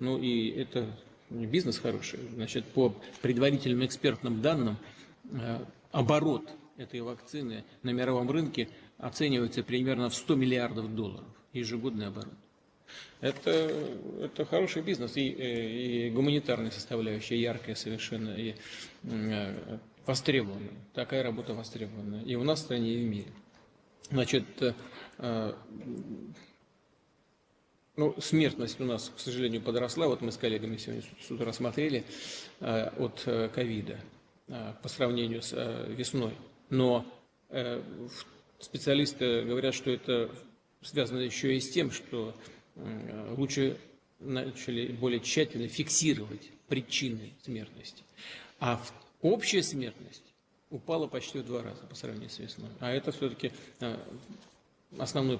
Ну и это бизнес хороший. Значит, по предварительным экспертным данным, э, оборот этой вакцины на мировом рынке оценивается примерно в 100 миллиардов долларов, ежегодный оборот. Это, это хороший бизнес и, и, и гуманитарная составляющая, яркая совершенно, и э, востребованная. Такая работа востребована и у нас в стране, и в мире. Значит, э, ну, смертность у нас, к сожалению, подросла. Вот мы с коллегами сегодня с утра смотрели э, от э, ковида э, по сравнению с весной. Но специалисты говорят, что это связано еще и с тем, что лучше начали более тщательно фиксировать причины смертности. А общая смертность упала почти в два раза по сравнению с весной. А это все-таки основной